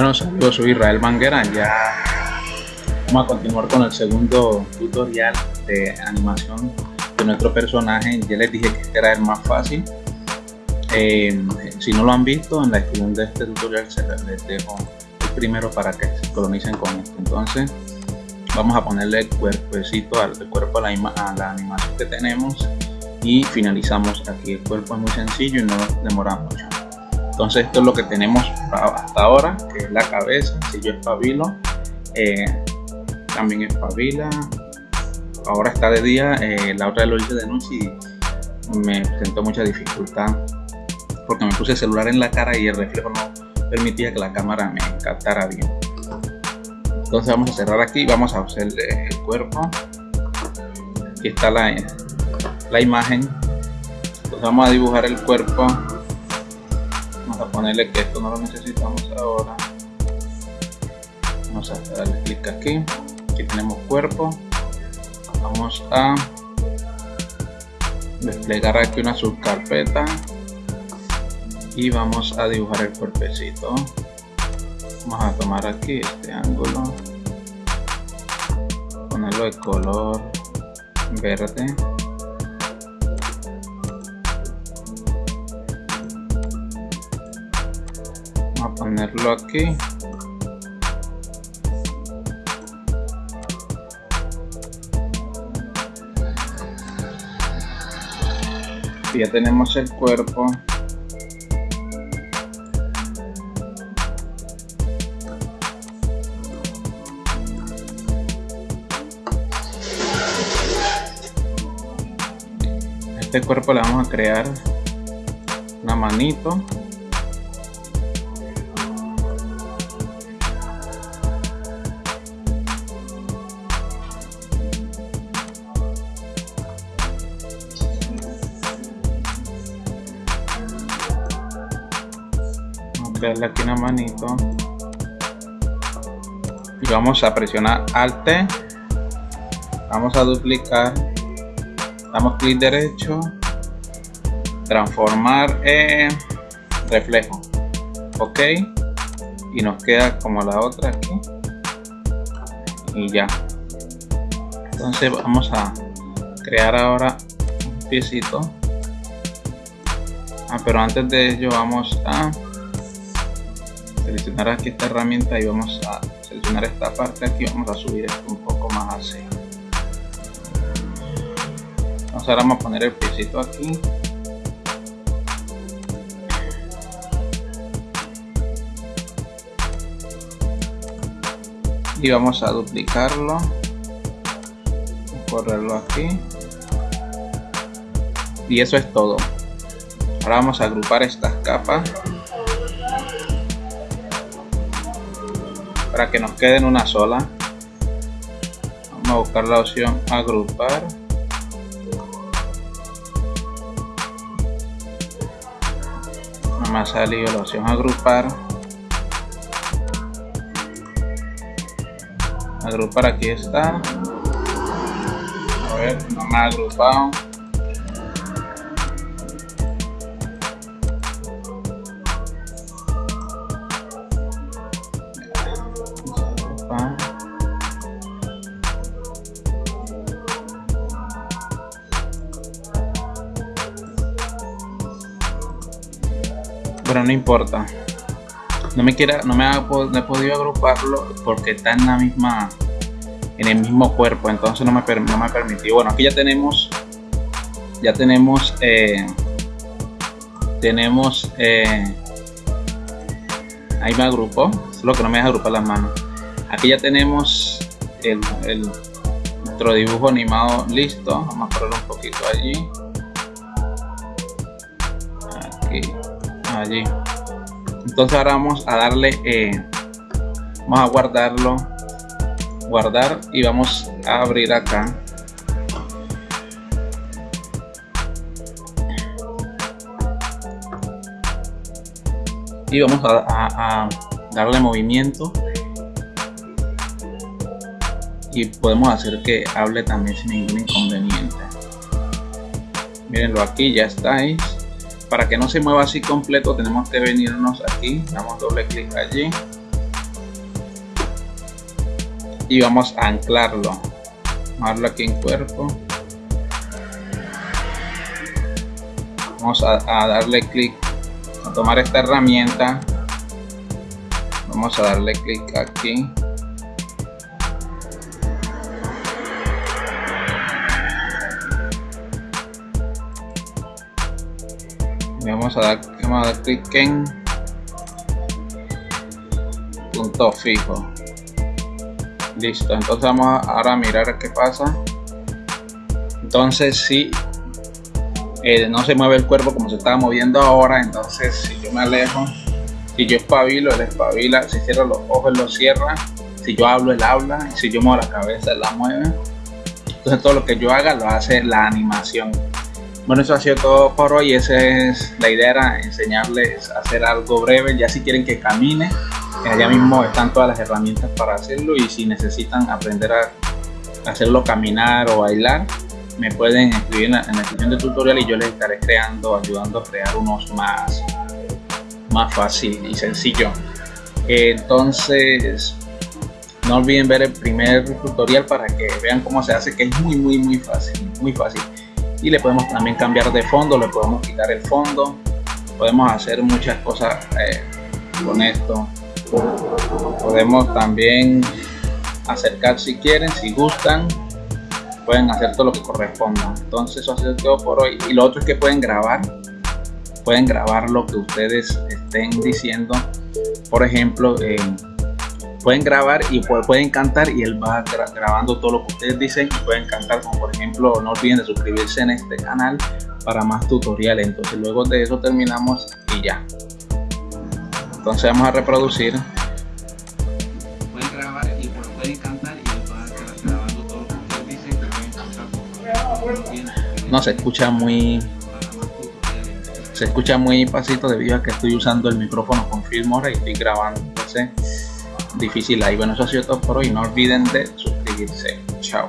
Bueno, saludos, soy Israel Manguera. Ya vamos a continuar con el segundo tutorial de animación de nuestro personaje. Ya les dije que este era el más fácil. Eh, si no lo han visto, en la descripción de este tutorial se les dejo el primero para que se colonicen con esto. Entonces, vamos a ponerle el cuerpecito al cuerpo a la, a la animación que tenemos y finalizamos aquí. El cuerpo es muy sencillo y no demora mucho entonces esto es lo que tenemos hasta ahora que es la cabeza si yo espabilo eh, también espabila. Ahora está de día eh, la otra lo hice de noche y me presentó mucha dificultad porque me puse el celular en la cara y el reflejo no permitía que la cámara me captara bien. Entonces vamos a cerrar aquí vamos a hacer el cuerpo. Aquí está la, la imagen. Entonces vamos a dibujar el cuerpo a ponerle que esto no lo necesitamos ahora. Vamos a darle clic aquí. Aquí tenemos cuerpo. Vamos a desplegar aquí una subcarpeta. Y vamos a dibujar el cuerpecito. Vamos a tomar aquí este ángulo. Ponerlo de color verde a ponerlo aquí. Ya tenemos el cuerpo. Este cuerpo le vamos a crear una manito darle aquí una manito. Y vamos a presionar alt vamos a duplicar. Damos clic derecho. Transformar en reflejo. Ok. Y nos queda como la otra aquí. Y ya. Entonces vamos a crear ahora un piecito. Ah, pero antes de ello vamos a seleccionar aquí esta herramienta y vamos a seleccionar esta parte. Aquí vamos a subir esto un poco más así. Vamos ahora vamos a poner el piecito aquí. Y vamos a duplicarlo. Correrlo aquí. Y eso es todo. Ahora vamos a agrupar estas capas para que nos quede en una sola. Vamos a buscar la opción agrupar. No me ha salido la opción agrupar. Agrupar aquí está. A ver no me ha agrupado pero no importa. No me quiera no me, ha, he podido agruparlo porque está en la misma en el mismo cuerpo entonces no me, no me ha permitido. Bueno aquí ya tenemos ya tenemos eh, tenemos eh, ahí me agrupó lo que no me deja agrupar las manos. Aquí ya tenemos el, el, dibujo animado listo vamos a ponerlo un poquito allí allí entonces ahora vamos a darle eh, vamos a guardarlo guardar y vamos a abrir acá. Y vamos a, darle movimiento. Y podemos hacer que hable también sin ningún inconveniente. Mírenlo aquí ya estáis para que no se mueva así completo tenemos que venirnos aquí. Damos doble clic allí. Y vamos a anclarlo. Amarlo aquí en cuerpo. Vamos a, a darle clic a tomar esta herramienta. Vamos a darle clic aquí. Vamos a dar, vamos a dar clic en punto fijo. Listo entonces vamos a ahora a mirar qué pasa. Entonces si eh, no se mueve el cuerpo como se estaba moviendo ahora entonces si yo me alejo si yo espabilo él espabila si cierro los ojos él los cierra si yo hablo él habla si yo muevo la cabeza él la mueve. Entonces todo lo que yo haga lo hace la animación bueno, eso ha sido todo por hoy. Esa es la idea, era enseñarles a hacer algo breve. Ya si quieren que camine, allá mismo están todas las herramientas para hacerlo. Y si necesitan aprender a hacerlo caminar o bailar, me pueden escribir en la, descripción del tutorial y yo les estaré creando, ayudando a crear unos más, más fácil y sencillo. Entonces, no olviden ver el primer tutorial para que vean cómo se hace, que es muy, muy, muy fácil, muy fácil y le podemos también cambiar de fondo, le podemos quitar el fondo, podemos hacer muchas cosas eh, con esto. Podemos también acercar si quieren, si gustan, pueden hacer todo lo que corresponda. Entonces eso ha sido todo por hoy. Y lo otro es que pueden grabar, pueden grabar lo que ustedes estén diciendo. Por ejemplo, pueden grabar y pueden cantar y él va grabando todo lo que ustedes dicen y pueden cantar como por ejemplo no olviden de suscribirse en este canal para más tutoriales. Entonces luego de eso terminamos y ya. Entonces vamos a reproducir. Pueden grabar y pueden cantar y él va grabando todo lo que ustedes dicen pueden cantar. No se escucha muy se escucha muy pasito debido a que estoy usando el micrófono con Filmora y estoy grabando entonces difícil ahí. Bueno, eso ha sido todo por hoy. No olviden de suscribirse. Chao.